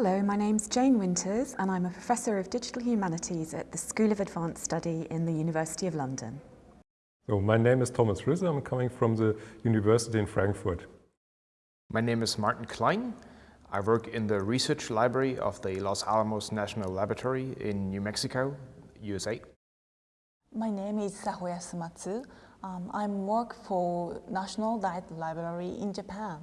Hello, my name's Jane Winters and I'm a Professor of Digital Humanities at the School of Advanced Study in the University of London. So my name is Thomas Risse, I'm coming from the University in Frankfurt. My name is Martin Klein. I work in the research library of the Los Alamos National Laboratory in New Mexico, USA. My name is Sahoya Sumatsu. Um, I work for National Diet Library in Japan.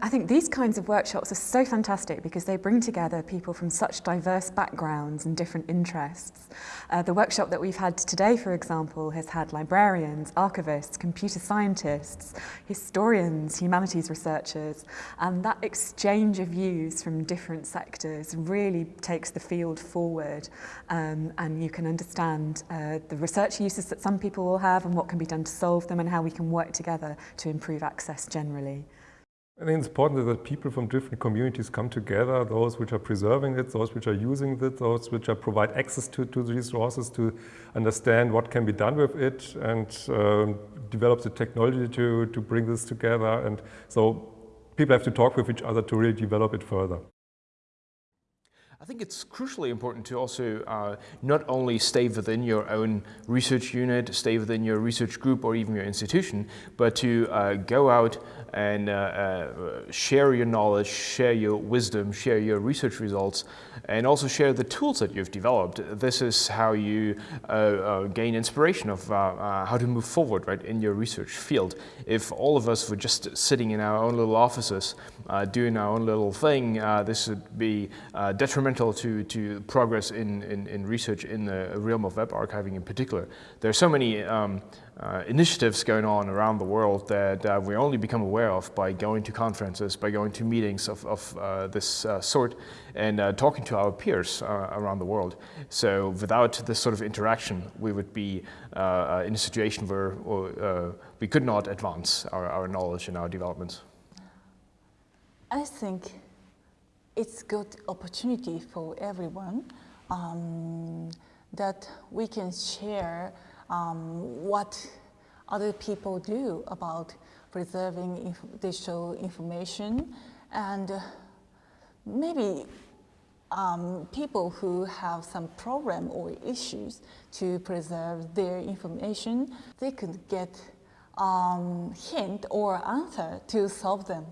I think these kinds of workshops are so fantastic because they bring together people from such diverse backgrounds and different interests. Uh, the workshop that we've had today, for example, has had librarians, archivists, computer scientists, historians, humanities researchers, and that exchange of views from different sectors really takes the field forward um, and you can understand uh, the research uses that some people will have and what can be done to solve them and how we can work together to improve access generally. I think it's important that people from different communities come together, those which are preserving it, those which are using it, those which are provide access to, to the resources to understand what can be done with it and um, develop the technology to, to bring this together. And so people have to talk with each other to really develop it further. I think it's crucially important to also uh, not only stay within your own research unit, stay within your research group or even your institution, but to uh, go out and uh, uh share your knowledge, share your wisdom, share your research results, and also share the tools that you've developed. This is how you uh, uh, gain inspiration of how to move forward right, in your research field. If all of us were just sitting in our own little offices, doing our own little thing, this would be detrimental to, to progress in, in, in, research in the realm of web archiving in particular. There are so many um, uh, initiatives going on around the world that uh, we only become aware of by going to conferences, by going to meetings of, of uh, this uh, sort and uh, talking to our peers uh, around the world. So without this sort of interaction, we would be in a situation where we could not advance our, our knowledge and our developments. I think it's good opportunity for everyone um, that we can share um, what other people do about preserving inf digital information and uh, maybe um, people who have some problem or issues to preserve their information, they could get um, hint or answer to solve them.